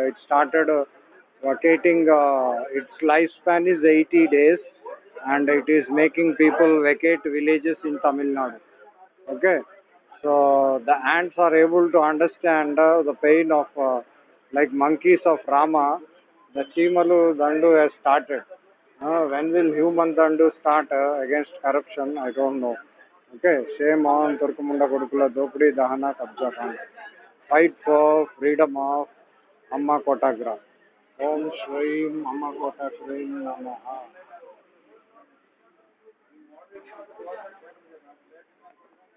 It started uh, vacating, uh, its lifespan is 80 days and it is making people vacate villages in Tamil Nadu. Okay. So the ants are able to understand uh, the pain of, like monkeys of Rama, the Chimalu Dandu has started. Uh, when will human Dandu start uh, against corruption? I don't know. Okay, shame on Turkumunda Kodukula Dopudi Dahana Kabja. Fight for freedom of अम्मा कोटाग्रा ओम श्री अम्मा कोटाग्रीम नमः।